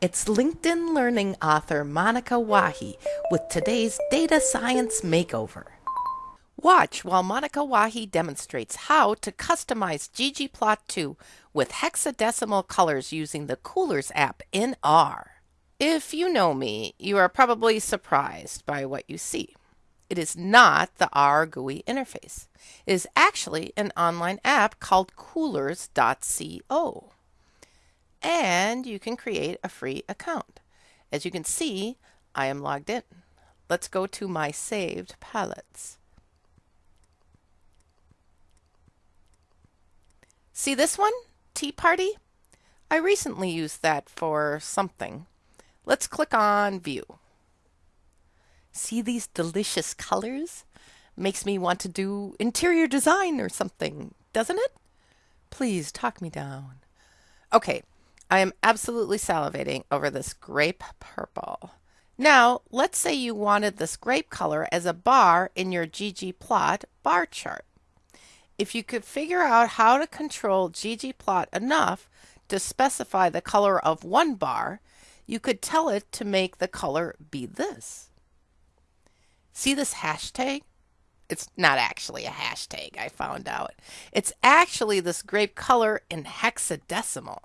It's LinkedIn Learning author Monica Wahi with today's Data Science Makeover. Watch while Monica Wahi demonstrates how to customize ggplot2 with hexadecimal colors using the Coolors app in R. If you know me, you are probably surprised by what you see. It is not the R GUI interface. It is actually an online app called coolors.co and you can create a free account. As you can see, I am logged in. Let's go to my saved palettes. See this one? Tea Party? I recently used that for something. Let's click on View. See these delicious colors? Makes me want to do interior design or something, doesn't it? Please talk me down. Okay, I am absolutely salivating over this grape purple. Now, let's say you wanted this grape color as a bar in your ggplot bar chart. If you could figure out how to control ggplot enough to specify the color of one bar, you could tell it to make the color be this. See this hashtag? It's not actually a hashtag, I found out. It's actually this grape color in hexadecimal.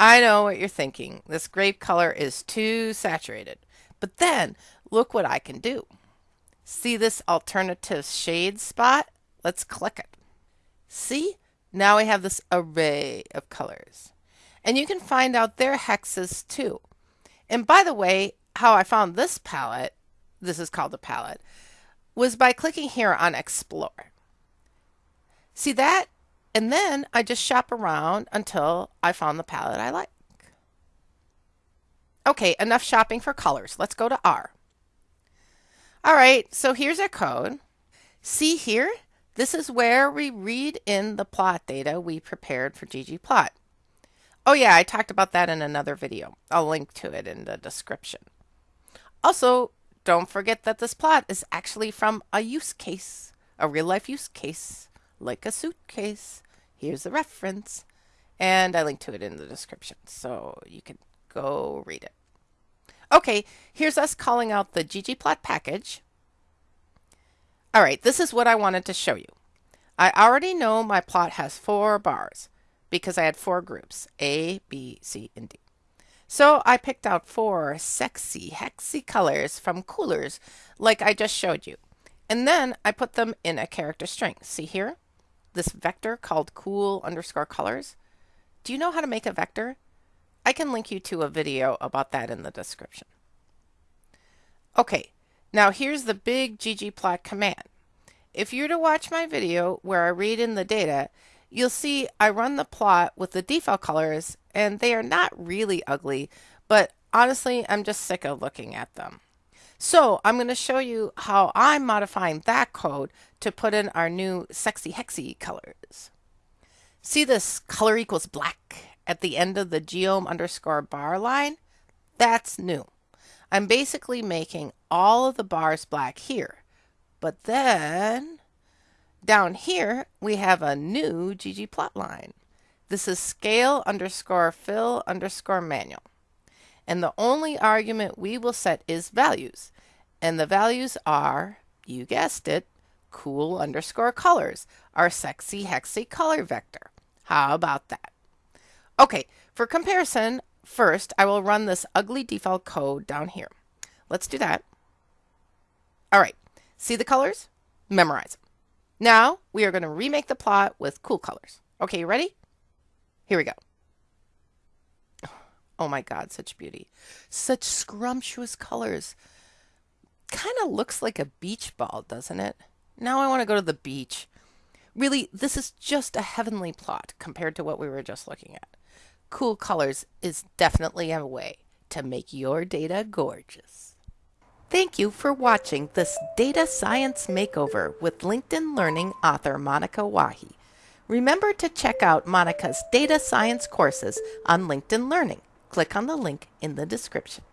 I know what you're thinking. This grape color is too saturated. But then, look what I can do. See this alternative shade spot? Let's click it. See? Now we have this array of colors. And you can find out their hexes too. And by the way, how I found this palette, this is called a palette, was by clicking here on Explore. See that and then I just shop around until I found the palette I like. Okay, enough shopping for colors. Let's go to R. All right, so here's our code. See here, this is where we read in the plot data we prepared for ggplot. Oh yeah, I talked about that in another video. I'll link to it in the description. Also, don't forget that this plot is actually from a use case, a real life use case like a suitcase. Here's the reference. And I link to it in the description, so you can go read it. Okay, here's us calling out the ggplot package. All right, this is what I wanted to show you. I already know my plot has four bars because I had four groups, A, B, C, and D. So I picked out four sexy, hexy colors from Coolors like I just showed you. And then I put them in a character string. See here? This vector called cool underscore colors. Do you know how to make a vector? I can link you to a video about that in the description. Okay, now here's the big ggplot command. If you're to watch my video where I read in the data, you'll see I run the plot with the default colors and they are not really ugly, but honestly, I'm just sick of looking at them. So I'm going to show you how I'm modifying that code to put in our new sexy hexy colors. See this color equals black at the end of the geom underscore bar line? That's new. I'm basically making all of the bars black here. But then down here, we have a new ggplot line. This is scale underscore fill underscore manual and the only argument we will set is values. And the values are, you guessed it, cool underscore colors, our sexy hexy color vector. How about that? Okay, for comparison, first I will run this ugly default code down here. Let's do that. All right, see the colors? Memorize them. Now we are going to remake the plot with cool colors. Okay, you ready? Here we go. Oh my God, such beauty. Such scrumptious colors. Kind of looks like a beach ball, doesn't it? Now I want to go to the beach. Really, this is just a heavenly plot compared to what we were just looking at. Cool colors is definitely a way to make your data gorgeous. Thank you for watching this Data Science Makeover with LinkedIn Learning author Monica Wahi. Remember to check out Monica's data science courses on LinkedIn Learning click on the link in the description.